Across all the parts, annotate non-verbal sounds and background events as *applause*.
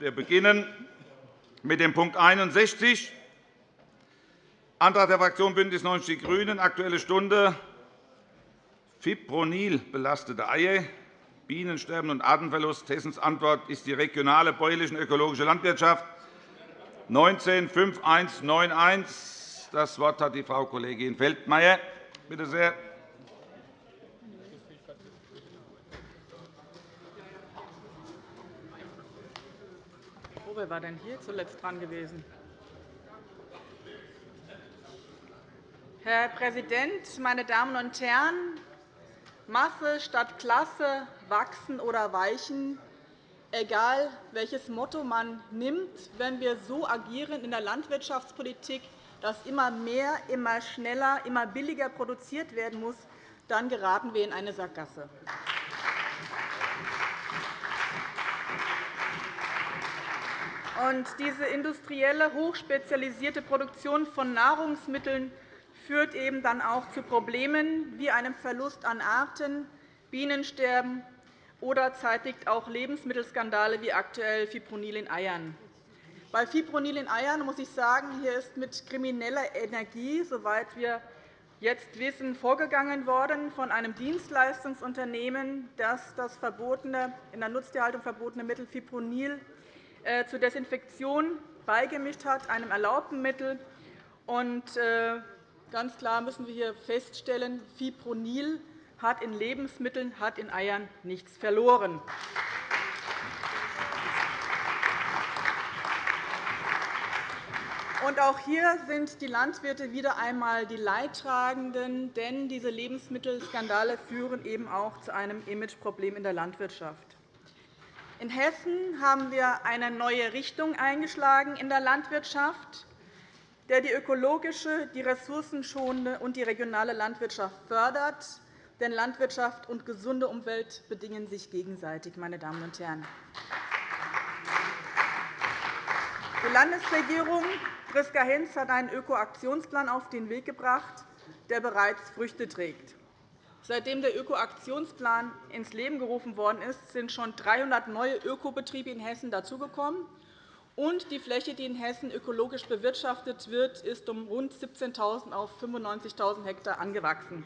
Wir beginnen mit dem Punkt 61, Antrag der Fraktion BÜNDNIS 90 die GRÜNEN, Aktuelle Stunde, Fipronil belastete Eier, Bienensterben und Artenverlust. Hessens Antwort ist die regionale bäuerliche und ökologische Landwirtschaft. 19 5191. Das Wort hat die Frau Kollegin Feldmayer. Bitte sehr. Wer war denn hier zuletzt dran gewesen? Herr Präsident, meine Damen und Herren! Masse statt Klasse, wachsen oder weichen, egal welches Motto man nimmt, wenn wir so agieren in der Landwirtschaftspolitik, dass immer mehr, immer schneller, immer billiger produziert werden muss, dann geraten wir in eine Sackgasse. Diese industrielle, hochspezialisierte Produktion von Nahrungsmitteln führt eben dann auch zu Problemen wie einem Verlust an Arten, Bienensterben oder zeitigt auch Lebensmittelskandale wie aktuell Fipronil in Eiern. Bei Fipronil in Eiern muss ich sagen, hier ist mit krimineller Energie, soweit wir jetzt wissen, vorgegangen worden von einem Dienstleistungsunternehmen, das das verbotene, in der Nutztierhaltung verbotene Mittel Fipronil zur Desinfektion beigemischt hat, einem erlaubten Mittel. Und, äh, ganz klar müssen wir hier feststellen, Fipronil hat in Lebensmitteln, hat in Eiern nichts verloren. Und auch hier sind die Landwirte wieder einmal die Leidtragenden, denn diese Lebensmittelskandale führen eben auch zu einem Imageproblem in der Landwirtschaft. In Hessen haben wir eine neue Richtung eingeschlagen in der Landwirtschaft, der die ökologische, die ressourcenschonende und die regionale Landwirtschaft fördert. Denn Landwirtschaft und gesunde Umwelt bedingen sich gegenseitig. Meine Damen und Herren. Die Landesregierung Priska-Hinz hat einen Ökoaktionsplan auf den Weg gebracht, der bereits Früchte trägt. Seitdem der Ökoaktionsplan ins Leben gerufen worden ist, sind schon 300 neue Ökobetriebe in Hessen dazugekommen. Und die Fläche, die in Hessen ökologisch bewirtschaftet wird, ist um rund 17.000 auf 95.000 Hektar angewachsen.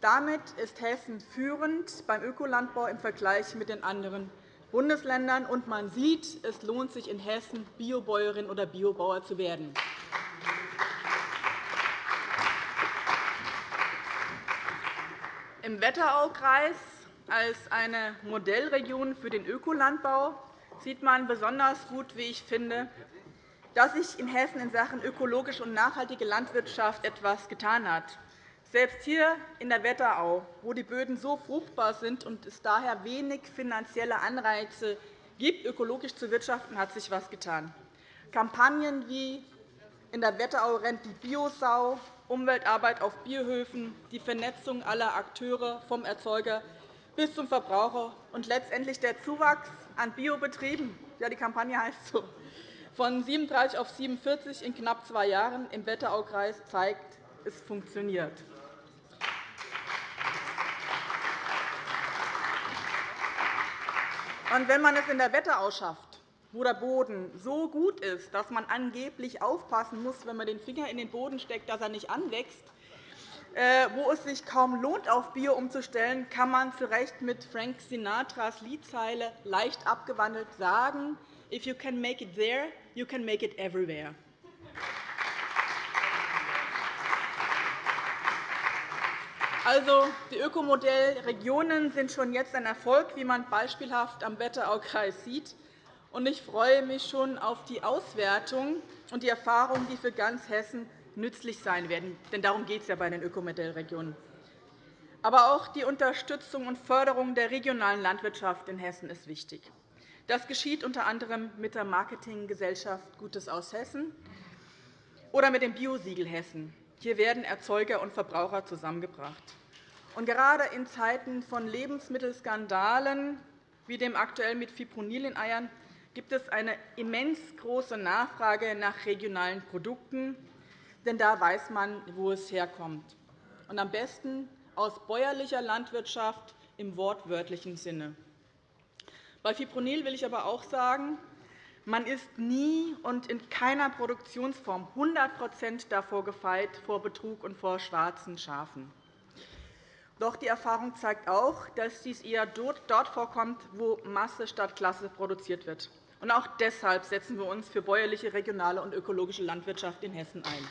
Damit ist Hessen führend beim Ökolandbau im Vergleich mit den anderen Bundesländern. Und man sieht, es lohnt sich in Hessen, Biobäuerin oder Biobauer zu werden. Im Wetteraukreis als eine Modellregion für den Ökolandbau sieht man besonders gut, wie ich finde, dass sich in Hessen in Sachen ökologische und nachhaltige Landwirtschaft etwas getan hat. Selbst hier in der Wetterau, wo die Böden so fruchtbar sind und es daher wenig finanzielle Anreize gibt, ökologisch zu wirtschaften, hat sich etwas getan. Kampagnen wie in der Wetterau rennt die Biosau Umweltarbeit auf Biohöfen, die Vernetzung aller Akteure vom Erzeuger bis zum Verbraucher und letztendlich der Zuwachs an Biobetrieben ja, die Kampagne heißt so, von 37 auf 47 in knapp zwei Jahren im Wetteraukreis zeigt, es funktioniert. Und wenn man es in der Wetterau schafft, wo der Boden so gut ist, dass man angeblich aufpassen muss, wenn man den Finger in den Boden steckt, dass er nicht anwächst, äh, wo es sich kaum lohnt, auf Bio umzustellen, kann man zu Recht mit Frank Sinatras Liedzeile leicht abgewandelt sagen, If you can make it there, you can make it everywhere. Also, die Ökomodellregionen sind schon jetzt ein Erfolg, wie man beispielhaft am Wetteraukreis sieht ich freue mich schon auf die Auswertung und die Erfahrungen, die für ganz Hessen nützlich sein werden. Denn darum geht es ja bei den Ökomodellregionen. Aber auch die Unterstützung und Förderung der regionalen Landwirtschaft in Hessen ist wichtig. Das geschieht unter anderem mit der Marketinggesellschaft Gutes aus Hessen oder mit dem Biosiegel Hessen. Hier werden Erzeuger und Verbraucher zusammengebracht. Und gerade in Zeiten von Lebensmittelskandalen wie dem aktuell mit Fipronil in Eiern gibt es eine immens große Nachfrage nach regionalen Produkten, denn da weiß man, wo es herkommt, und am besten aus bäuerlicher Landwirtschaft im wortwörtlichen Sinne. Bei Fipronil will ich aber auch sagen, Man ist nie und in keiner Produktionsform 100 davor gefeit vor Betrug und vor schwarzen Schafen. Doch die Erfahrung zeigt auch, dass dies eher dort vorkommt, wo Masse statt Klasse produziert wird. Und auch deshalb setzen wir uns für bäuerliche, regionale und ökologische Landwirtschaft in Hessen ein.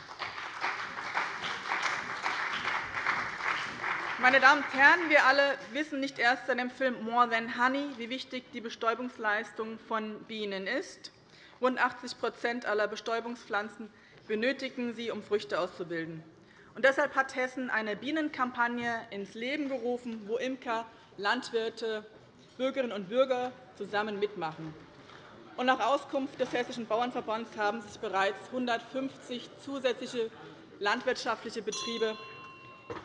Meine Damen und Herren, wir alle wissen nicht erst seit dem Film More Than Honey, wie wichtig die Bestäubungsleistung von Bienen ist. Rund 80% aller Bestäubungspflanzen benötigen sie, um Früchte auszubilden. Und deshalb hat Hessen eine Bienenkampagne ins Leben gerufen, wo Imker, Landwirte, Bürgerinnen und Bürger zusammen mitmachen. Und nach Auskunft des Hessischen Bauernverbands haben sich bereits 150 zusätzliche landwirtschaftliche Betriebe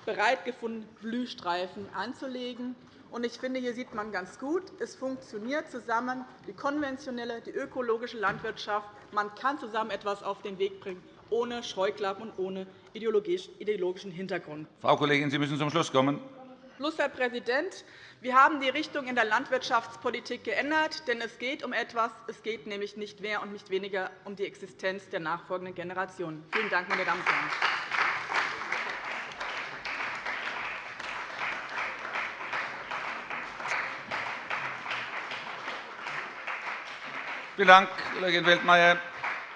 bereit gefunden, Blühstreifen anzulegen. Ich finde, hier sieht man ganz gut, es funktioniert zusammen die konventionelle, die ökologische Landwirtschaft. Man kann zusammen etwas auf den Weg bringen, ohne Scheuklappen und ohne ideologischen Hintergrund. Frau Kollegin, Sie müssen zum Schluss kommen. Schluss, Herr Präsident. Wir haben die Richtung in der Landwirtschaftspolitik geändert, denn es geht um etwas. Es geht nämlich nicht mehr und nicht weniger um die Existenz der nachfolgenden Generationen. Vielen Dank, meine Damen und Herren. Vielen Dank, Kollegin Weltmeier.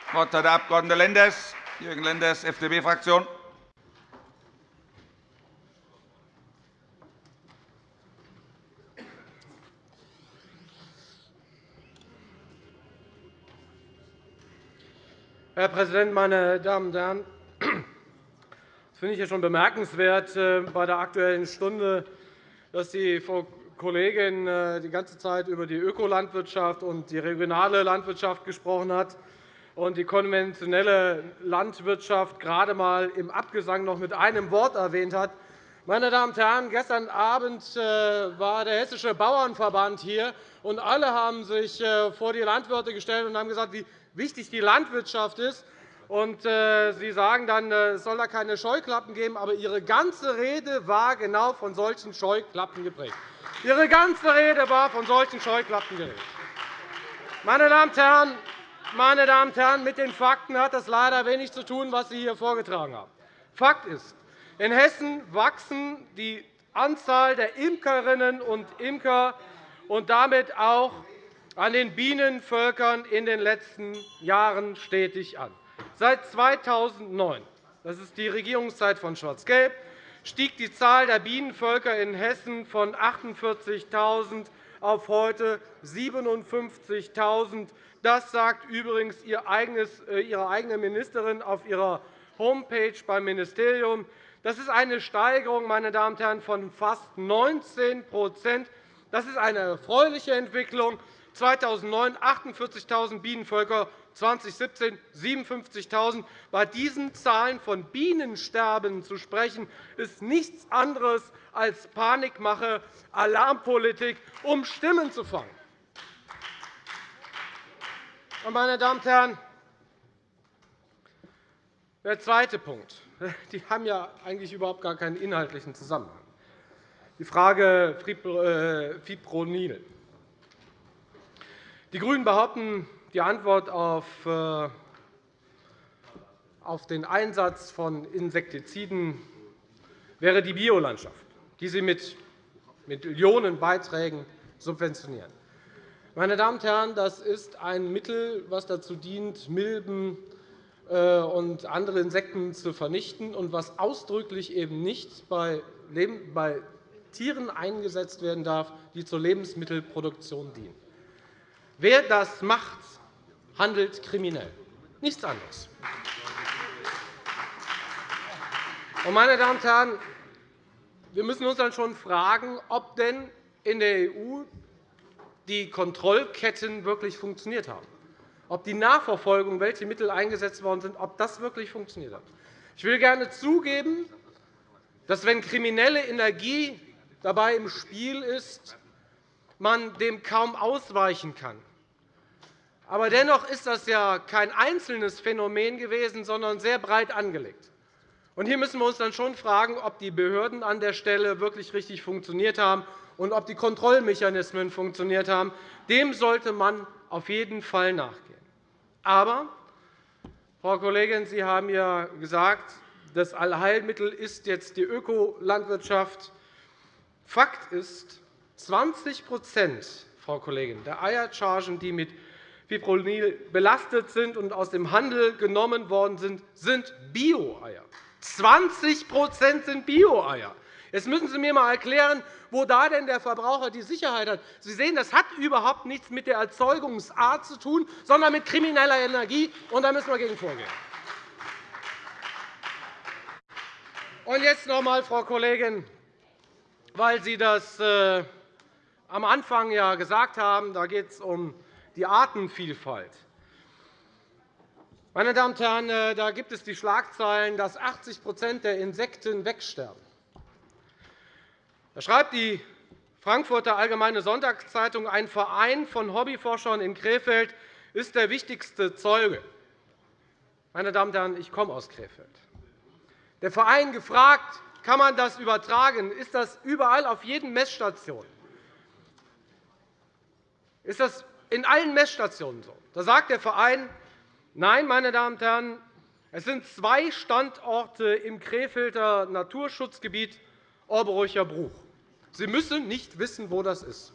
Das Wort hat der Abg. Lenders, Jürgen Lenders, FDP-Fraktion. Herr Präsident, meine Damen und Herren! Das finde ich schon bemerkenswert äh, bei der Aktuellen Stunde, dass die Frau Kollegin äh, die ganze Zeit über die Ökolandwirtschaft und die regionale Landwirtschaft gesprochen hat und die konventionelle Landwirtschaft gerade einmal im Abgesang noch mit einem Wort erwähnt hat. Meine Damen und Herren, gestern Abend äh, war der Hessische Bauernverband hier, und alle haben sich vor die Landwirte gestellt und haben gesagt, wichtig die Landwirtschaft ist. Äh, Sie sagen dann, äh, es soll da keine Scheuklappen geben. Aber Ihre ganze Rede war genau von solchen Scheuklappen geprägt. Ihre ganze Rede war von solchen Scheuklappen geprägt. Meine Damen und Herren, meine Damen und Herren, mit den Fakten hat das leider wenig zu tun, was Sie hier vorgetragen haben. Fakt ist, in Hessen wachsen die Anzahl der Imkerinnen und Imker und damit auch an den Bienenvölkern in den letzten Jahren stetig an. Seit 2009, das ist die Regierungszeit von Schwarz-Gelb, stieg die Zahl der Bienenvölker in Hessen von 48.000 auf heute 57.000. Das sagt übrigens äh, Ihre eigene Ministerin auf ihrer Homepage beim Ministerium. Das ist eine Steigerung meine Damen und Herren, von fast 19% Das ist eine erfreuliche Entwicklung. 2009 48.000 Bienenvölker, 2017 57.000. Bei diesen Zahlen von Bienensterben zu sprechen, ist nichts anderes als Panikmache, Alarmpolitik, um Stimmen zu fangen. Meine Damen und Herren, der zweite Punkt. *laughs* Die haben ja eigentlich überhaupt gar keinen inhaltlichen Zusammenhang. Die Frage äh, Fipronil. Die GRÜNEN behaupten, die Antwort äh, auf den Einsatz von Insektiziden wäre die Biolandschaft, die sie mit Millionenbeiträgen subventionieren. Meine Damen und Herren, das ist ein Mittel, das dazu dient, Milben äh, und andere Insekten zu vernichten und was ausdrücklich eben nicht bei Tieren eingesetzt werden darf, die zur Lebensmittelproduktion dienen. Wer das macht, handelt kriminell. Nichts anderes. Meine Damen und Herren, wir müssen uns dann schon fragen, ob denn in der EU die Kontrollketten wirklich funktioniert haben, ob die Nachverfolgung, welche Mittel eingesetzt worden sind, ob das wirklich funktioniert hat. Ich will gerne zugeben, dass, wenn kriminelle Energie dabei im Spiel ist, man dem kaum ausweichen kann. Aber dennoch ist das ja kein einzelnes Phänomen gewesen, sondern sehr breit angelegt. hier müssen wir uns dann schon fragen, ob die Behörden an der Stelle wirklich richtig funktioniert haben und ob die Kontrollmechanismen funktioniert haben. Dem sollte man auf jeden Fall nachgehen. Aber, Frau Kollegin, Sie haben ja gesagt, das Allheilmittel ist jetzt die Ökolandwirtschaft. Fakt ist, 20 Frau Kollegin, der Eierchargen, die mit Fipronil belastet sind und aus dem Handel genommen worden sind, sind Bio-Eier. 20 sind Bio-Eier. Jetzt müssen Sie mir einmal erklären, wo da denn der Verbraucher die Sicherheit hat. Sie sehen, das hat überhaupt nichts mit der Erzeugungsart zu tun, sondern mit krimineller Energie. Und da müssen wir gegen vorgehen. Und jetzt noch einmal, Frau Kollegin, weil Sie das äh, am Anfang ja gesagt haben, da geht es um die Artenvielfalt. Meine Damen und Herren, äh, da gibt es die Schlagzeilen, dass 80% der Insekten wegsterben. Da schreibt die Frankfurter Allgemeine Sonntagszeitung, ein Verein von Hobbyforschern in Krefeld ist der wichtigste Zeuge. Meine Damen und Herren, ich komme aus Krefeld. Der Verein gefragt, kann man das übertragen? Ist das überall auf jeden Messstationen? Ist das in allen Messstationen so? Da sagt der Verein, Nein, meine Damen und Herren, es sind zwei Standorte im Krefelder Naturschutzgebiet Orberucher Bruch. Sie müssen nicht wissen, wo das ist.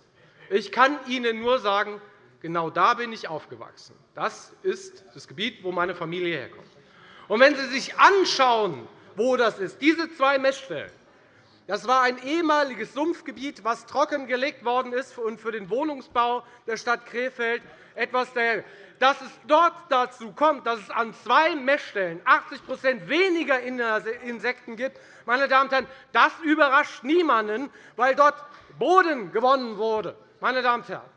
Ich kann Ihnen nur sagen, genau da bin ich aufgewachsen. Das ist das Gebiet, wo meine Familie herkommt. Und wenn Sie sich anschauen, wo das ist, diese zwei Messstellen, das war ein ehemaliges Sumpfgebiet, das trockengelegt worden ist und für den Wohnungsbau der Stadt Krefeld etwas der dass es dort dazu kommt, dass es an zwei Messstellen 80% weniger Insekten gibt, meine Damen und Herren, das überrascht niemanden, weil dort Boden gewonnen wurde. Meine Damen und Herren.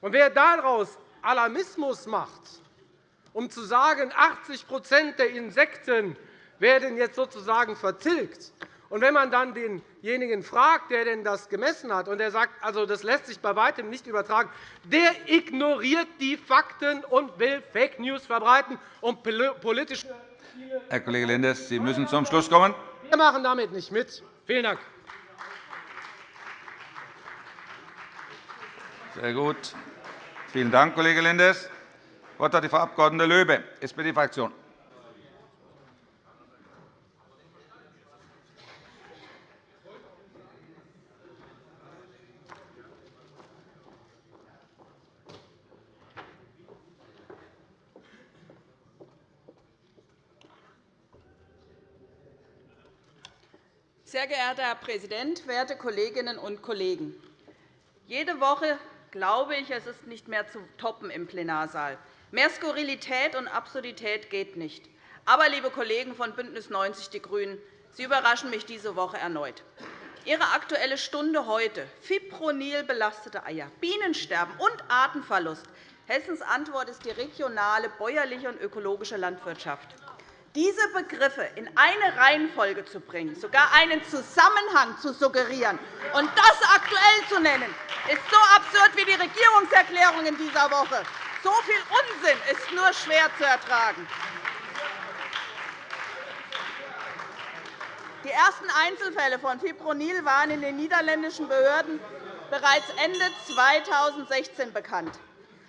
Und wer daraus Alarmismus macht, um zu sagen, 80% der Insekten werden jetzt sozusagen vertilgt, und wenn man dann denjenigen fragt, der denn das gemessen hat, und der sagt, also, das lässt sich bei weitem nicht übertragen, der ignoriert die Fakten und will Fake News verbreiten, um politische Herr Kollege Lenders, Sie müssen zum Schluss kommen. Wir machen damit nicht mit. Vielen Dank. Sehr gut. Vielen Dank, Kollege Lenders. Das Wort hat die Frau Abg. Löbe, SPD-Fraktion. Sehr geehrter Herr Präsident, werte Kolleginnen und Kollegen! Jede Woche glaube ich, es ist nicht mehr zu toppen im Plenarsaal. Mehr Skurrilität und Absurdität geht nicht. Aber, liebe Kollegen von BÜNDNIS 90 die GRÜNEN, Sie überraschen mich diese Woche erneut. Ihre Aktuelle Stunde heute, Fipronil belastete Eier, Bienensterben und Artenverlust. Hessens Antwort ist die regionale, bäuerliche und ökologische Landwirtschaft diese Begriffe in eine Reihenfolge zu bringen, sogar einen Zusammenhang zu suggerieren und das aktuell zu nennen, ist so absurd wie die Regierungserklärung in dieser Woche. So viel Unsinn ist nur schwer zu ertragen. Die ersten Einzelfälle von Fipronil waren in den niederländischen Behörden bereits Ende 2016 bekannt.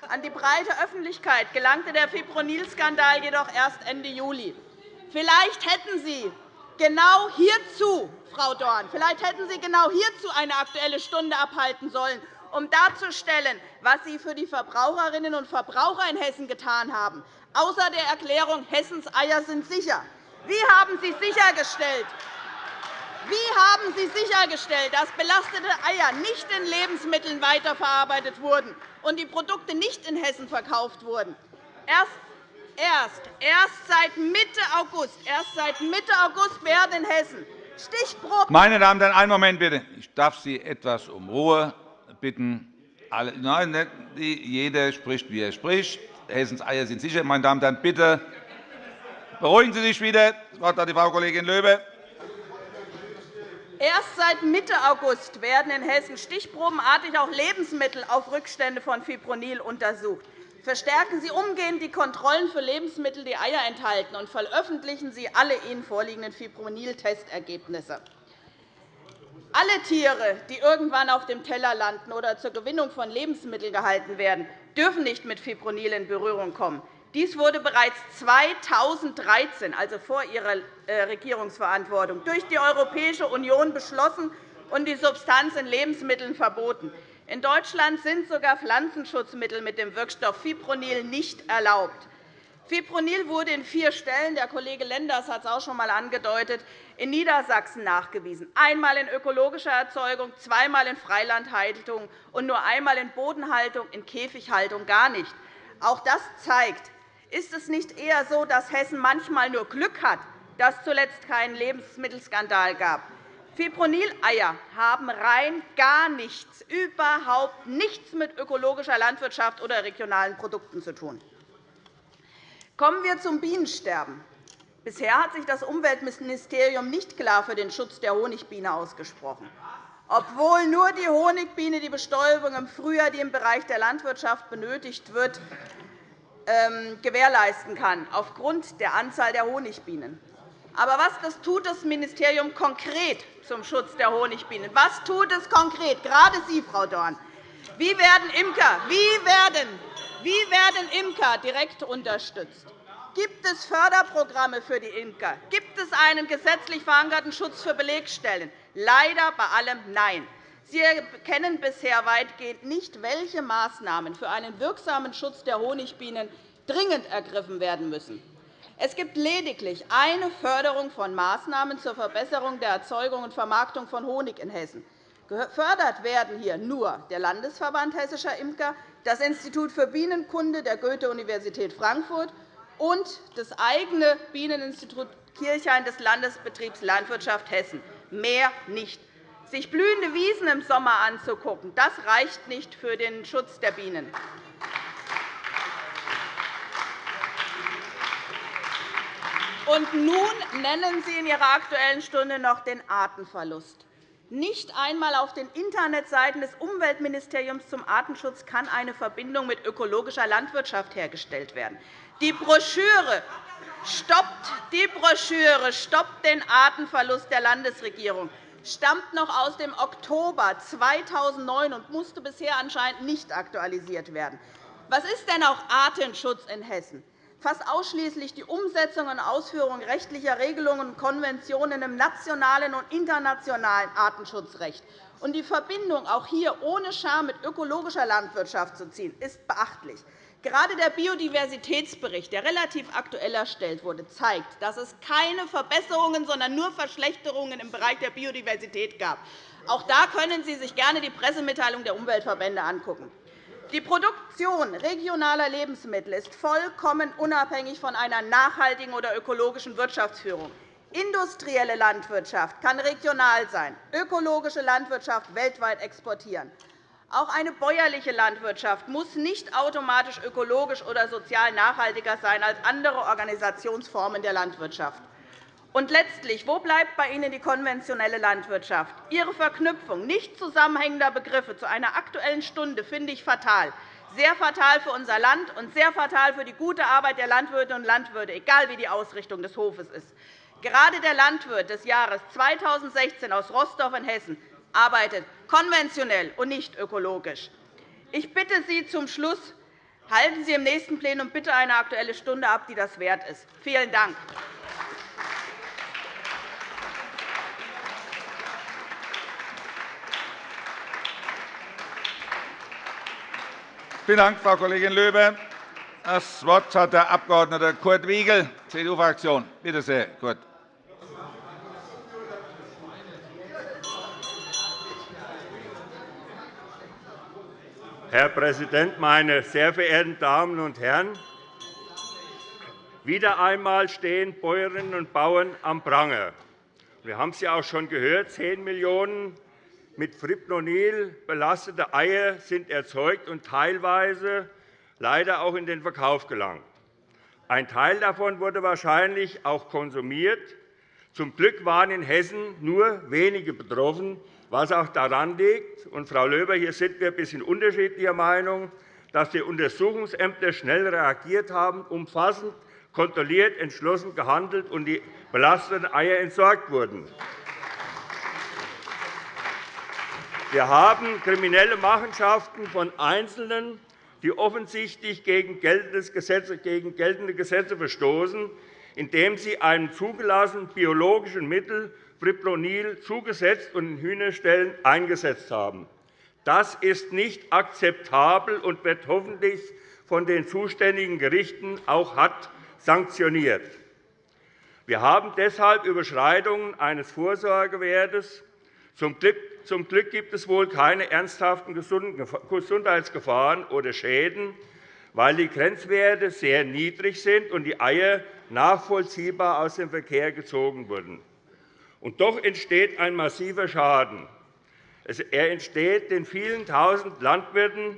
An die breite Öffentlichkeit gelangte der Fipronil-Skandal jedoch erst Ende Juli. Vielleicht hätten Sie genau hierzu, Frau Dorn, vielleicht hätten Sie genau hierzu eine Aktuelle Stunde abhalten sollen, um darzustellen, was Sie für die Verbraucherinnen und Verbraucher in Hessen getan haben, außer der Erklärung, Hessens Eier sind sicher. Wie haben Sie sichergestellt, wie haben Sie sichergestellt, dass belastete Eier nicht in Lebensmitteln weiterverarbeitet wurden und die Produkte nicht in Hessen verkauft wurden? Erst erst, erst seit Mitte August, erst seit Mitte August werden in Hessen Stichproben. Meine Damen und Herren, einen Moment bitte. Ich darf Sie etwas um Ruhe bitten. Nein, jeder spricht, wie er spricht. Hessens Eier sind sicher. Meine Damen und Herren, bitte beruhigen Sie sich wieder. Das Wort hat die Frau Kollegin Löbe. Erst seit Mitte August werden in Hessen stichprobenartig auch Lebensmittel auf Rückstände von Fipronil untersucht. Verstärken Sie umgehend die Kontrollen für Lebensmittel, die Eier enthalten, und veröffentlichen Sie alle Ihnen vorliegenden Fipronil-Testergebnisse. Alle Tiere, die irgendwann auf dem Teller landen oder zur Gewinnung von Lebensmitteln gehalten werden, dürfen nicht mit Fipronil in Berührung kommen. Dies wurde bereits 2013, also vor Ihrer äh, Regierungsverantwortung, durch die Europäische Union beschlossen und die Substanz in Lebensmitteln verboten. In Deutschland sind sogar Pflanzenschutzmittel mit dem Wirkstoff Fipronil nicht erlaubt. Fipronil wurde in vier Stellen, der Kollege Lenders hat es auch schon einmal angedeutet, in Niedersachsen nachgewiesen, einmal in ökologischer Erzeugung, zweimal in Freilandhaltung und nur einmal in Bodenhaltung, in Käfighaltung gar nicht. Auch das zeigt, ist es nicht eher so, dass Hessen manchmal nur Glück hat, dass es zuletzt keinen Lebensmittelskandal gab? Fipronil-Eier haben rein gar nichts, überhaupt nichts mit ökologischer Landwirtschaft oder regionalen Produkten zu tun. Kommen wir zum Bienensterben. Bisher hat sich das Umweltministerium nicht klar für den Schutz der Honigbiene ausgesprochen, obwohl nur die Honigbiene die Bestäubung im Frühjahr, die im Bereich der Landwirtschaft benötigt wird, ähm, gewährleisten kann, aufgrund der Anzahl der Honigbienen. Aber was tut das Ministerium konkret zum Schutz der Honigbienen? Was tut es konkret, gerade Sie, Frau Dorn? Wie werden Imker, wie werden, wie werden Imker direkt unterstützt? Gibt es Förderprogramme für die Imker? Gibt es einen gesetzlich verankerten Schutz für Belegstellen? Leider bei allem Nein. Sie kennen bisher weitgehend nicht, welche Maßnahmen für einen wirksamen Schutz der Honigbienen dringend ergriffen werden müssen. Es gibt lediglich eine Förderung von Maßnahmen zur Verbesserung der Erzeugung und Vermarktung von Honig in Hessen. Gefördert werden hier nur der Landesverband Hessischer Imker, das Institut für Bienenkunde der Goethe-Universität Frankfurt und das eigene Bieneninstitut Kirchhain des Landesbetriebs Landwirtschaft Hessen. Mehr nicht. Sich blühende Wiesen im Sommer anzugucken, das reicht nicht für den Schutz der Bienen. Und nun nennen Sie in Ihrer Aktuellen Stunde noch den Artenverlust. Nicht einmal auf den Internetseiten des Umweltministeriums zum Artenschutz kann eine Verbindung mit ökologischer Landwirtschaft hergestellt werden. Die Broschüre stoppt, die Broschüre stoppt den Artenverlust der Landesregierung stammt noch aus dem Oktober 2009 und musste bisher anscheinend nicht aktualisiert werden. Was ist denn auch Artenschutz in Hessen? Fast ausschließlich die Umsetzung und Ausführung rechtlicher Regelungen und Konventionen im nationalen und internationalen Artenschutzrecht. Und die Verbindung auch hier ohne Scham mit ökologischer Landwirtschaft zu ziehen, ist beachtlich. Gerade der Biodiversitätsbericht, der relativ aktuell erstellt wurde, zeigt, dass es keine Verbesserungen, sondern nur Verschlechterungen im Bereich der Biodiversität gab. Auch da können Sie sich gerne die Pressemitteilung der Umweltverbände anschauen. Die Produktion regionaler Lebensmittel ist vollkommen unabhängig von einer nachhaltigen oder ökologischen Wirtschaftsführung. Industrielle Landwirtschaft kann regional sein, ökologische Landwirtschaft weltweit exportieren. Auch eine bäuerliche Landwirtschaft muss nicht automatisch ökologisch oder sozial nachhaltiger sein als andere Organisationsformen der Landwirtschaft. Und letztlich, wo bleibt bei Ihnen die konventionelle Landwirtschaft? Ihre Verknüpfung nicht zusammenhängender Begriffe zu einer Aktuellen Stunde finde ich fatal. Sehr fatal für unser Land und sehr fatal für die gute Arbeit der Landwirte und Landwirte, egal wie die Ausrichtung des Hofes ist. Gerade der Landwirt des Jahres 2016 aus Rostock in Hessen arbeitet konventionell und nicht ökologisch. Ich bitte Sie zum Schluss, halten Sie im nächsten Plenum bitte eine Aktuelle Stunde ab, die das wert ist. Vielen Dank. Vielen Dank, Frau Kollegin Löbe. Das Wort hat der Abg. Kurt Wiegel, CDU-Fraktion. Bitte sehr, Kurt. Herr Präsident, meine sehr verehrten Damen und Herren! Wieder einmal stehen Bäuerinnen und Bauern am Pranger. Wir haben es ja auch schon gehört. 10 Millionen mit Fipronil belastete Eier sind erzeugt und teilweise leider auch in den Verkauf gelangt. Ein Teil davon wurde wahrscheinlich auch konsumiert. Zum Glück waren in Hessen nur wenige betroffen, was auch daran liegt, und Frau Löber, hier sind wir ein bisschen unterschiedlicher Meinung, dass die Untersuchungsämter schnell reagiert haben, umfassend kontrolliert, entschlossen gehandelt und die belasteten Eier entsorgt wurden. Wir haben kriminelle Machenschaften von Einzelnen die offensichtlich gegen geltende Gesetze verstoßen, indem sie einem zugelassenen biologischen Mittel Fipronil zugesetzt und in Hühnerstellen eingesetzt haben. Das ist nicht akzeptabel und wird hoffentlich von den zuständigen Gerichten auch hart sanktioniert. Wir haben deshalb Überschreitungen eines Vorsorgewertes. Zum Glück gibt es wohl keine ernsthaften Gesundheitsgefahren oder Schäden, weil die Grenzwerte sehr niedrig sind und die Eier nachvollziehbar aus dem Verkehr gezogen wurden. Und doch entsteht ein massiver Schaden. Er entsteht den vielen Tausend Landwirten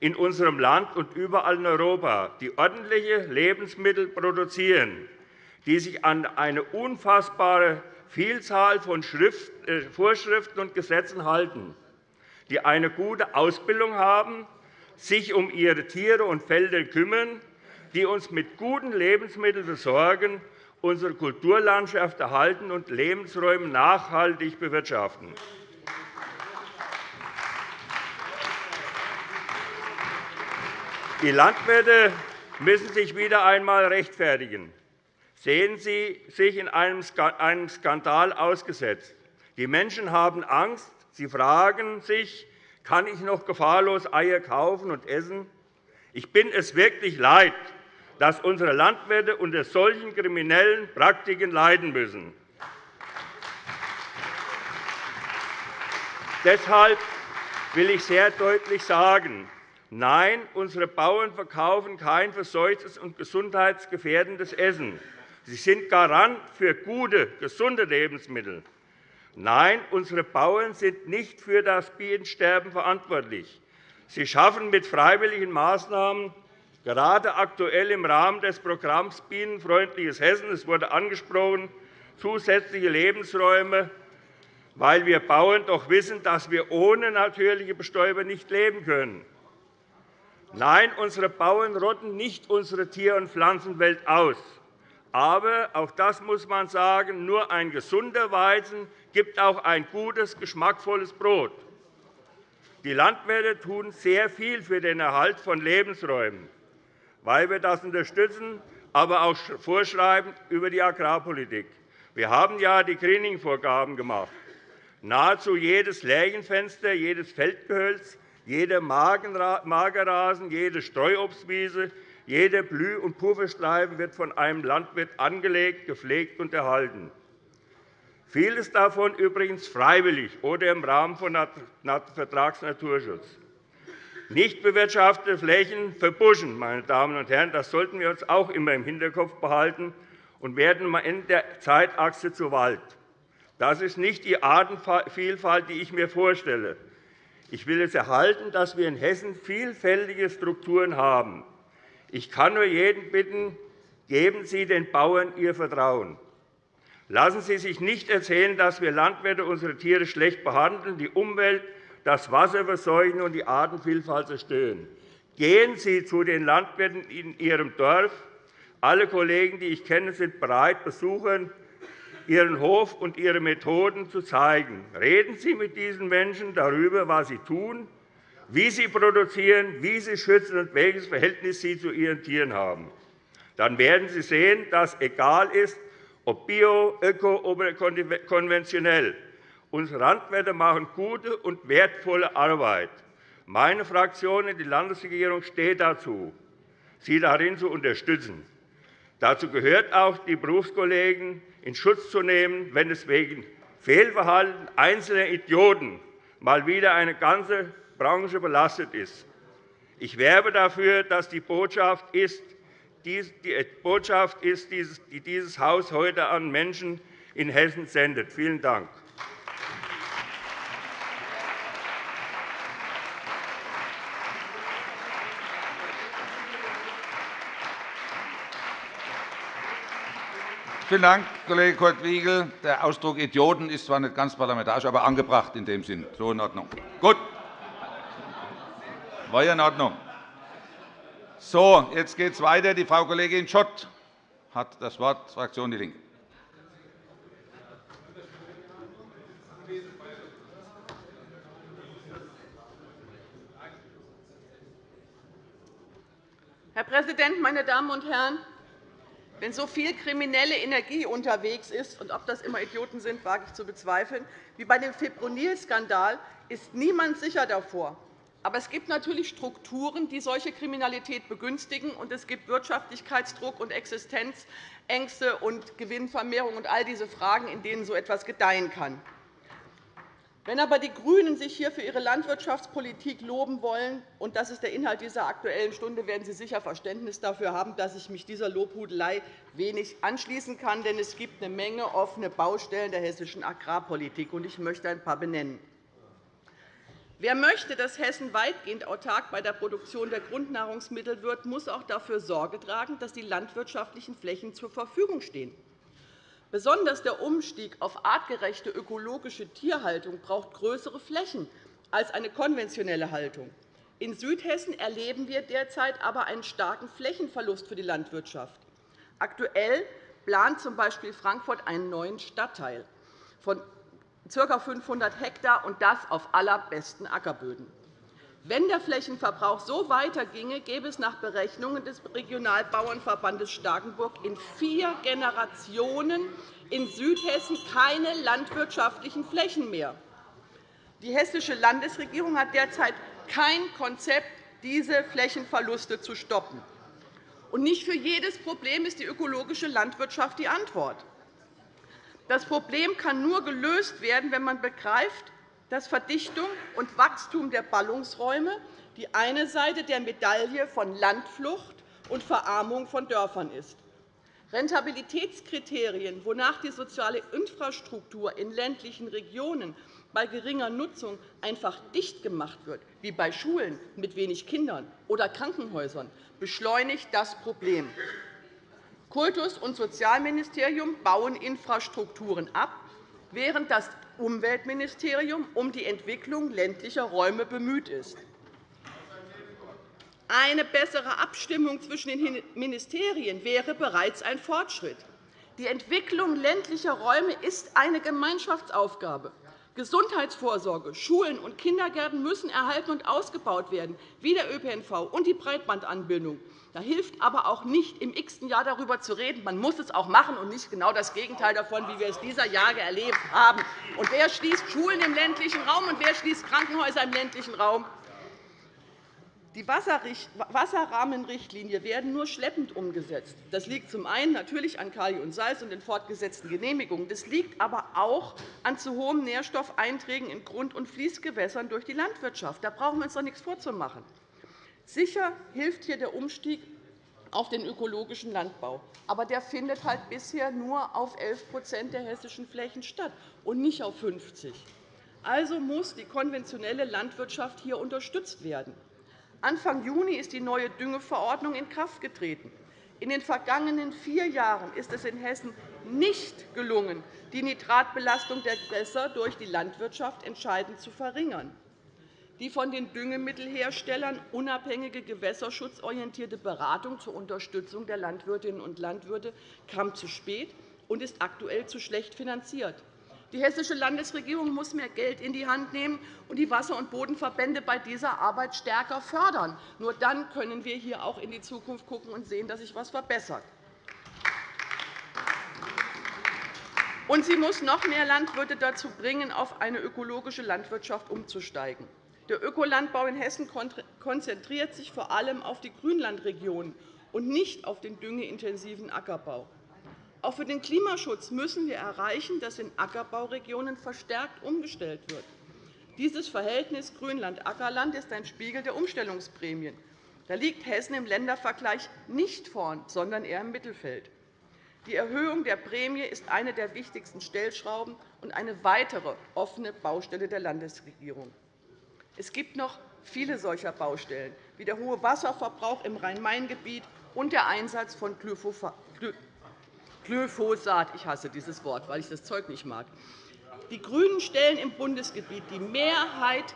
in unserem Land und überall in Europa, die ordentliche Lebensmittel produzieren, die sich an eine unfassbare Vielzahl von äh, Vorschriften und Gesetzen halten, die eine gute Ausbildung haben, sich um ihre Tiere und Felder kümmern, die uns mit guten Lebensmitteln versorgen unsere Kulturlandschaft erhalten und Lebensräume nachhaltig bewirtschaften. Die Landwirte müssen sich wieder einmal rechtfertigen. Sehen Sie sich in einem Skandal ausgesetzt. Die Menschen haben Angst. Sie fragen sich, kann ich noch gefahrlos Eier kaufen und essen? Ich bin es wirklich leid, dass unsere Landwirte unter solchen kriminellen Praktiken leiden müssen. Deshalb will ich sehr deutlich sagen, nein, unsere Bauern verkaufen kein verseuchtes und gesundheitsgefährdendes Essen. Sie sind Garant für gute, gesunde Lebensmittel. Nein, unsere Bauern sind nicht für das Bienensterben verantwortlich. Sie schaffen mit freiwilligen Maßnahmen gerade aktuell im Rahmen des Programms Bienenfreundliches Hessen, es wurde angesprochen, zusätzliche Lebensräume, weil wir Bauern doch wissen, dass wir ohne natürliche Bestäuber nicht leben können. Nein, unsere Bauern rotten nicht unsere Tier- und Pflanzenwelt aus. Aber, auch das muss man sagen, nur ein gesunder Weizen gibt auch ein gutes, geschmackvolles Brot. Die Landwirte tun sehr viel für den Erhalt von Lebensräumen weil wir das unterstützen, aber auch vorschreiben über die Agrarpolitik. Wir haben ja die Greening-Vorgaben gemacht. Nahezu jedes Lärchenfenster, jedes Feldgehölz, jeder Magerrasen, jede Streuobstwiese, jeder Blüh- und Pufferstreifen wird von einem Landwirt angelegt, gepflegt und erhalten. Vieles davon übrigens freiwillig oder im Rahmen von Vertragsnaturschutz. Nicht bewirtschaftete Flächen verbuschen, meine Damen und Herren. Das sollten wir uns auch immer im Hinterkopf behalten und werden Ende der Zeitachse zu Wald. Das ist nicht die Artenvielfalt, die ich mir vorstelle. Ich will es erhalten, dass wir in Hessen vielfältige Strukturen haben. Ich kann nur jeden bitten, geben Sie den Bauern Ihr Vertrauen. Lassen Sie sich nicht erzählen, dass wir Landwirte unsere Tiere schlecht behandeln, die Umwelt das Wasser verseuchen und die Artenvielfalt zerstören. Gehen Sie zu den Landwirten in Ihrem Dorf. Alle Kollegen, die ich kenne, sind bereit, Besuchern Ihren Hof und Ihre Methoden zu zeigen. Reden Sie mit diesen Menschen darüber, was sie tun, wie sie produzieren, wie sie schützen und welches Verhältnis sie zu ihren Tieren haben. Dann werden Sie sehen, dass egal ist, ob bio, öko oder konventionell, Unsere Landwirte machen gute und wertvolle Arbeit. Meine Fraktion in die Landesregierung steht dazu, sie darin zu unterstützen. Dazu gehört auch, die Berufskollegen in Schutz zu nehmen, wenn es wegen Fehlverhalten einzelner Idioten mal wieder eine ganze Branche belastet ist. Ich werbe dafür, dass die Botschaft ist, ist, die dieses Haus heute an Menschen in Hessen sendet. Vielen Dank. Vielen Dank, Kollege Kurt Wiegel. Der Ausdruck Idioten ist zwar nicht ganz parlamentarisch, aber angebracht in dem Sinn. So in Ordnung. Gut. War ja in Ordnung. So, jetzt geht es weiter. Die Frau Kollegin Schott hat das Wort, Fraktion DIE LINKE. Herr Präsident, meine Damen und Herren! Wenn so viel kriminelle Energie unterwegs ist, und ob das immer Idioten sind, wage ich zu bezweifeln, wie bei dem Fipronil-Skandal, ist niemand sicher davor. Aber es gibt natürlich Strukturen, die solche Kriminalität begünstigen, und es gibt Wirtschaftlichkeitsdruck und Existenzängste und Gewinnvermehrung und all diese Fragen, in denen so etwas gedeihen kann. Wenn aber die GRÜNEN sich hier für ihre Landwirtschaftspolitik loben wollen, und das ist der Inhalt dieser Aktuellen Stunde, werden Sie sicher Verständnis dafür haben, dass ich mich dieser Lobhudelei wenig anschließen kann. Denn es gibt eine Menge offene Baustellen der hessischen Agrarpolitik, und ich möchte ein paar benennen. Wer möchte, dass Hessen weitgehend autark bei der Produktion der Grundnahrungsmittel wird, muss auch dafür Sorge tragen, dass die landwirtschaftlichen Flächen zur Verfügung stehen. Besonders der Umstieg auf artgerechte ökologische Tierhaltung braucht größere Flächen als eine konventionelle Haltung. In Südhessen erleben wir derzeit aber einen starken Flächenverlust für die Landwirtschaft. Aktuell plant z. B. Frankfurt einen neuen Stadtteil von ca. 500 Hektar, und das auf allerbesten Ackerböden. Wenn der Flächenverbrauch so weiterginge, gäbe es nach Berechnungen des Regionalbauernverbandes Starkenburg in vier Generationen in Südhessen keine landwirtschaftlichen Flächen mehr. Die Hessische Landesregierung hat derzeit kein Konzept, diese Flächenverluste zu stoppen. Nicht für jedes Problem ist die ökologische Landwirtschaft die Antwort. Das Problem kann nur gelöst werden, wenn man begreift, dass Verdichtung und Wachstum der Ballungsräume die eine Seite der Medaille von Landflucht und Verarmung von Dörfern ist. Rentabilitätskriterien, wonach die soziale Infrastruktur in ländlichen Regionen bei geringer Nutzung einfach dicht gemacht wird, wie bei Schulen mit wenig Kindern oder Krankenhäusern, beschleunigt das Problem. Kultus- und Sozialministerium bauen Infrastrukturen ab, während das Umweltministerium um die Entwicklung ländlicher Räume bemüht ist. Eine bessere Abstimmung zwischen den Ministerien wäre bereits ein Fortschritt. Die Entwicklung ländlicher Räume ist eine Gemeinschaftsaufgabe. Gesundheitsvorsorge, Schulen und Kindergärten müssen erhalten und ausgebaut werden, wie der ÖPNV und die Breitbandanbindung. Da hilft aber auch nicht, im x-ten Jahr darüber zu reden. Man muss es auch machen und nicht genau das Gegenteil davon, wie wir es dieser Jahre erlebt haben. Und wer schließt Schulen im ländlichen Raum und wer schließt Krankenhäuser im ländlichen Raum? Die Wasserrahmenrichtlinie werden nur schleppend umgesetzt. Das liegt zum einen natürlich an Kali und Salz und den fortgesetzten Genehmigungen. Das liegt aber auch an zu hohen Nährstoffeinträgen in Grund- und Fließgewässern durch die Landwirtschaft. Da brauchen wir uns doch nichts vorzumachen. Sicher hilft hier der Umstieg auf den ökologischen Landbau. Aber der findet halt bisher nur auf 11% der hessischen Flächen statt und nicht auf 50 Also muss die konventionelle Landwirtschaft hier unterstützt werden. Anfang Juni ist die neue Düngeverordnung in Kraft getreten. In den vergangenen vier Jahren ist es in Hessen nicht gelungen, die Nitratbelastung der Gewässer durch die Landwirtschaft entscheidend zu verringern. Die von den Düngemittelherstellern unabhängige gewässerschutzorientierte Beratung zur Unterstützung der Landwirtinnen und Landwirte kam zu spät und ist aktuell zu schlecht finanziert. Die Hessische Landesregierung muss mehr Geld in die Hand nehmen und die Wasser- und Bodenverbände bei dieser Arbeit stärker fördern. Nur dann können wir hier auch in die Zukunft schauen und sehen, dass sich etwas verbessert. Und sie muss noch mehr Landwirte dazu bringen, auf eine ökologische Landwirtschaft umzusteigen. Der Ökolandbau in Hessen konzentriert sich vor allem auf die Grünlandregionen und nicht auf den düngeintensiven Ackerbau. Auch für den Klimaschutz müssen wir erreichen, dass in Ackerbauregionen verstärkt umgestellt wird. Dieses Verhältnis Grünland-Ackerland ist ein Spiegel der Umstellungsprämien. Da liegt Hessen im Ländervergleich nicht vorn, sondern eher im Mittelfeld. Die Erhöhung der Prämie ist eine der wichtigsten Stellschrauben und eine weitere offene Baustelle der Landesregierung. Es gibt noch viele solcher Baustellen, wie der hohe Wasserverbrauch im Rhein-Main-Gebiet und der Einsatz von Glyphosat. Ich hasse dieses Wort, weil ich das Zeug nicht mag. Die GRÜNEN stellen im Bundesgebiet die Mehrheit,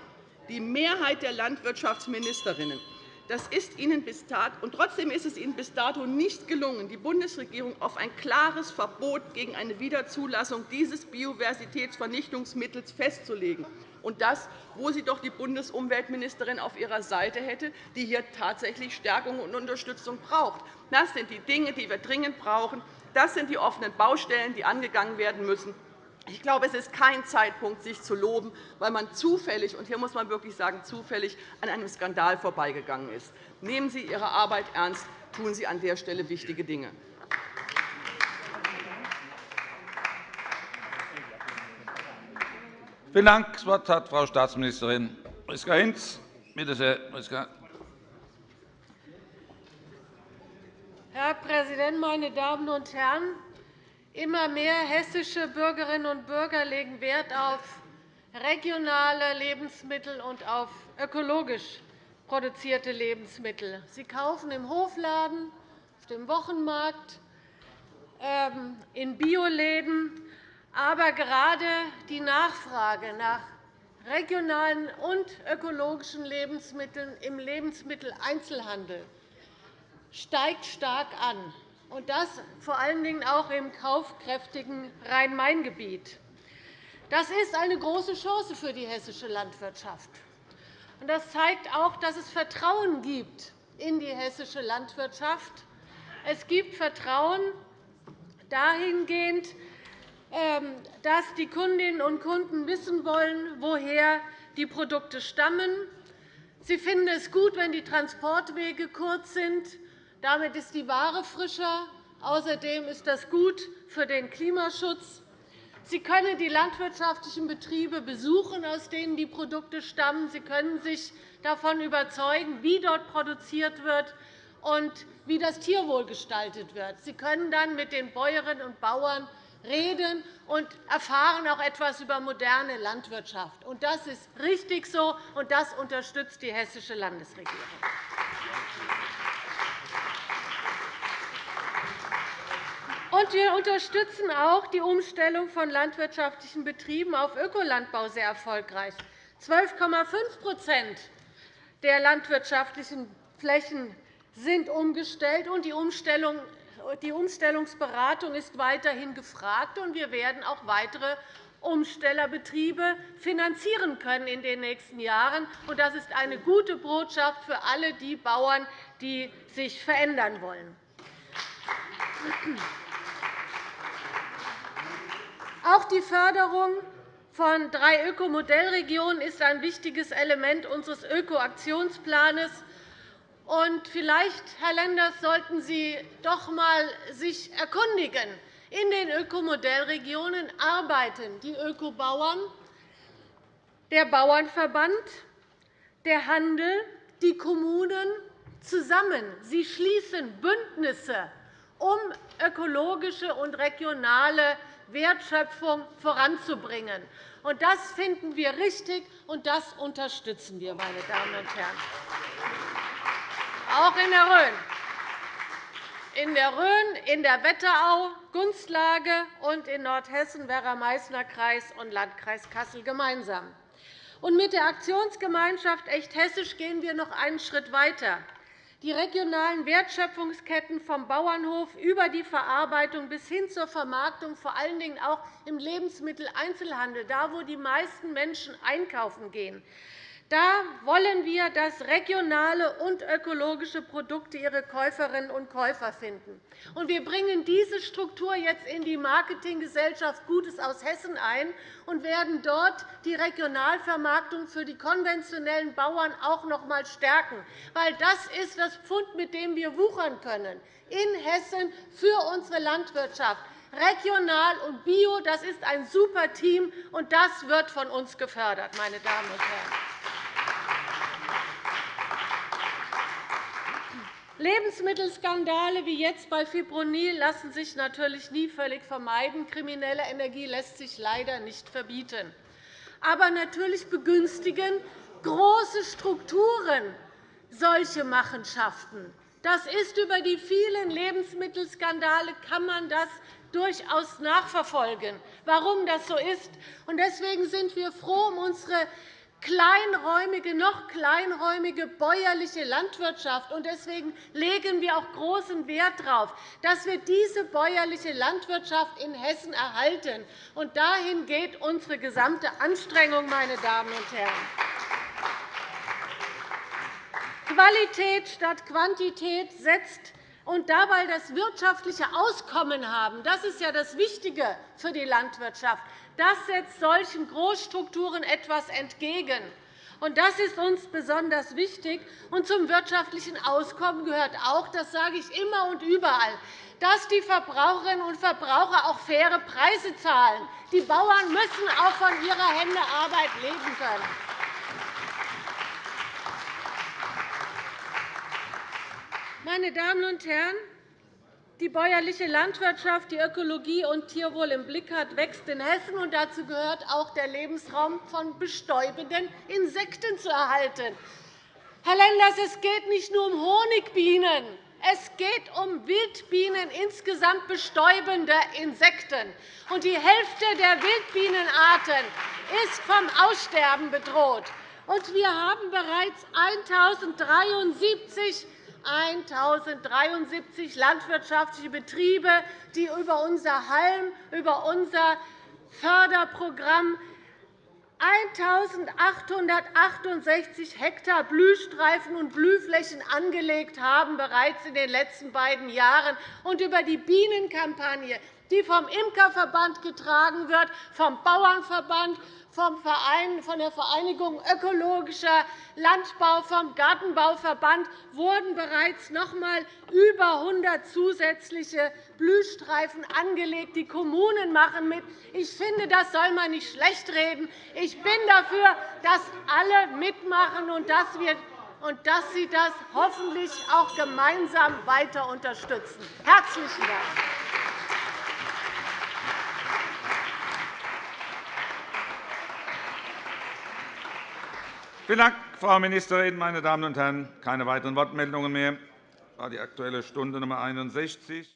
die Mehrheit der Landwirtschaftsministerinnen. Das ist Ihnen bis dato, und trotzdem ist es Ihnen bis dato nicht gelungen, die Bundesregierung auf ein klares Verbot gegen eine Wiederzulassung dieses Biodiversitätsvernichtungsmittels festzulegen und das, wo sie doch die Bundesumweltministerin auf ihrer Seite hätte, die hier tatsächlich Stärkung und Unterstützung braucht. Das sind die Dinge, die wir dringend brauchen. Das sind die offenen Baustellen, die angegangen werden müssen. Ich glaube, es ist kein Zeitpunkt, sich zu loben, weil man zufällig, und hier muss man wirklich sagen, zufällig an einem Skandal vorbeigegangen ist. Nehmen Sie Ihre Arbeit ernst, tun Sie an der Stelle wichtige Dinge. Vielen Dank. Das Wort hat Frau Staatsministerin Priska Hinz. Bitte sehr, Priska. Herr Präsident, meine Damen und Herren! Immer mehr hessische Bürgerinnen und Bürger legen Wert auf regionale Lebensmittel und auf ökologisch produzierte Lebensmittel. Sie kaufen im Hofladen, auf dem Wochenmarkt, ähm, in Bioläden aber gerade die Nachfrage nach regionalen und ökologischen Lebensmitteln im Lebensmitteleinzelhandel steigt stark an, und das vor allen Dingen auch im kaufkräftigen Rhein-Main-Gebiet. Das ist eine große Chance für die hessische Landwirtschaft. Das zeigt auch, dass es Vertrauen gibt in die hessische Landwirtschaft. Es gibt Vertrauen dahingehend, dass die Kundinnen und Kunden wissen wollen, woher die Produkte stammen. Sie finden es gut, wenn die Transportwege kurz sind. Damit ist die Ware frischer. Außerdem ist das gut für den Klimaschutz. Sie können die landwirtschaftlichen Betriebe besuchen, aus denen die Produkte stammen. Sie können sich davon überzeugen, wie dort produziert wird und wie das Tierwohl gestaltet wird. Sie können dann mit den Bäuerinnen und Bauern reden und erfahren auch etwas über moderne Landwirtschaft. Das ist richtig so, und das unterstützt die hessische Landesregierung. wir unterstützen auch die Umstellung von landwirtschaftlichen Betrieben auf Ökolandbau sehr erfolgreich. 12,5% der landwirtschaftlichen Flächen sind umgestellt, und die Umstellung die Umstellungsberatung ist weiterhin gefragt, und wir werden auch weitere Umstellerbetriebe finanzieren können in den nächsten Jahren. Das ist eine gute Botschaft für alle die Bauern, die sich verändern wollen. Auch die Förderung von drei Ökomodellregionen ist ein wichtiges Element unseres Ökoaktionsplans. Und vielleicht, Herr Lenders, sollten Sie sich doch einmal erkundigen. In den Ökomodellregionen arbeiten die Ökobauern, der Bauernverband, der Handel, die Kommunen zusammen. Sie schließen Bündnisse, um ökologische und regionale Wertschöpfung voranzubringen. Das finden wir richtig, und das unterstützen wir, meine Damen und Herren auch in der Rhön. In der Rhön, in der Wetterau, Gunstlage und in Nordhessen Werra-Meißner Kreis und Landkreis Kassel gemeinsam. Und mit der Aktionsgemeinschaft Echt Hessisch gehen wir noch einen Schritt weiter. Die regionalen Wertschöpfungsketten vom Bauernhof über die Verarbeitung bis hin zur Vermarktung, vor allen Dingen auch im Lebensmitteleinzelhandel, da wo die meisten Menschen einkaufen gehen, da wollen wir, dass regionale und ökologische Produkte ihre Käuferinnen und Käufer finden. Wir bringen diese Struktur jetzt in die Marketinggesellschaft Gutes aus Hessen ein und werden dort die Regionalvermarktung für die konventionellen Bauern auch noch einmal stärken. Weil das ist das Pfund, mit dem wir wuchern können in Hessen für unsere Landwirtschaft. Regional und Bio, das ist ein super Team, und das wird von uns gefördert, meine Damen und Herren. Lebensmittelskandale wie jetzt bei Fipronil lassen sich natürlich nie völlig vermeiden. Kriminelle Energie lässt sich leider nicht verbieten. Aber natürlich begünstigen große Strukturen solche Machenschaften. Das ist über die vielen Lebensmittelskandale kann man das durchaus nachverfolgen, warum das so ist. Deswegen sind wir froh um unsere kleinräumige, noch kleinräumige bäuerliche Landwirtschaft. Deswegen legen wir auch großen Wert darauf, dass wir diese bäuerliche Landwirtschaft in Hessen erhalten. Dahin geht unsere gesamte Anstrengung, meine Damen und Herren. Qualität statt Quantität setzt und dabei das wirtschaftliche Auskommen haben. Das ist ja das Wichtige für die Landwirtschaft. Das setzt solchen Großstrukturen etwas entgegen. Das ist uns besonders wichtig. Und zum wirtschaftlichen Auskommen gehört auch, das sage ich immer und überall, dass die Verbraucherinnen und Verbraucher auch faire Preise zahlen. Die Bauern müssen auch von ihrer Hände Arbeit leben können. Meine Damen und Herren, die bäuerliche Landwirtschaft, die Ökologie und Tierwohl im Blick hat, wächst in Hessen. und Dazu gehört auch der Lebensraum von bestäubenden Insekten zu erhalten. Herr Lenders, es geht nicht nur um Honigbienen. Es geht um Wildbienen, insgesamt bestäubende Insekten. die Hälfte der Wildbienenarten ist vom Aussterben bedroht. wir haben bereits 1.073 1.073 landwirtschaftliche Betriebe, die über unser Halm, über unser Förderprogramm 1.868 Hektar Blühstreifen und Blühflächen angelegt haben, bereits in den letzten beiden Jahren, und über die Bienenkampagne, die vom Imkerverband getragen wird, vom Bauernverband, vom Verein, von der Vereinigung Ökologischer Landbau, vom Gartenbauverband wurden bereits noch einmal über 100 zusätzliche Blühstreifen angelegt. Die Kommunen machen mit. Ich finde, das soll man nicht schlechtreden. Ich bin dafür, dass alle mitmachen und dass wir und dass Sie das hoffentlich auch gemeinsam weiter unterstützen. Herzlichen Dank. Vielen Dank, Frau Ministerin. Meine Damen und Herren, keine weiteren Wortmeldungen mehr. Das war die Aktuelle Stunde Nummer 61.